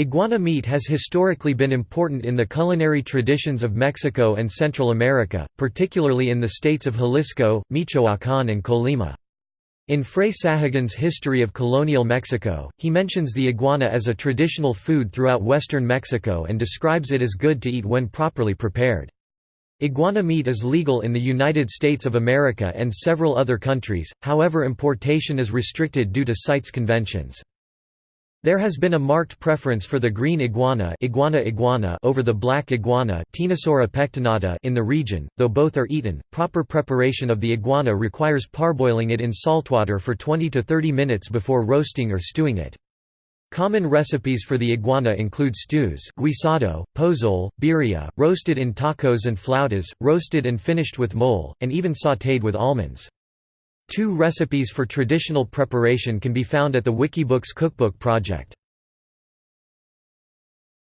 Iguana meat has historically been important in the culinary traditions of Mexico and Central America, particularly in the states of Jalisco, Michoacán and Colima. In Fray Sahagun's History of Colonial Mexico, he mentions the iguana as a traditional food throughout western Mexico and describes it as good to eat when properly prepared. Iguana meat is legal in the United States of America and several other countries, however importation is restricted due to CITES conventions. There has been a marked preference for the green iguana, iguana iguana over the black iguana pectinata in the region, though both are eaten. Proper preparation of the iguana requires parboiling it in saltwater for 20 to 30 minutes before roasting or stewing it. Common recipes for the iguana include stews guisado, pozole, birria, roasted in tacos and flautas, roasted and finished with mole, and even sautéed with almonds. Two recipes for traditional preparation can be found at the Wikibooks Cookbook Project.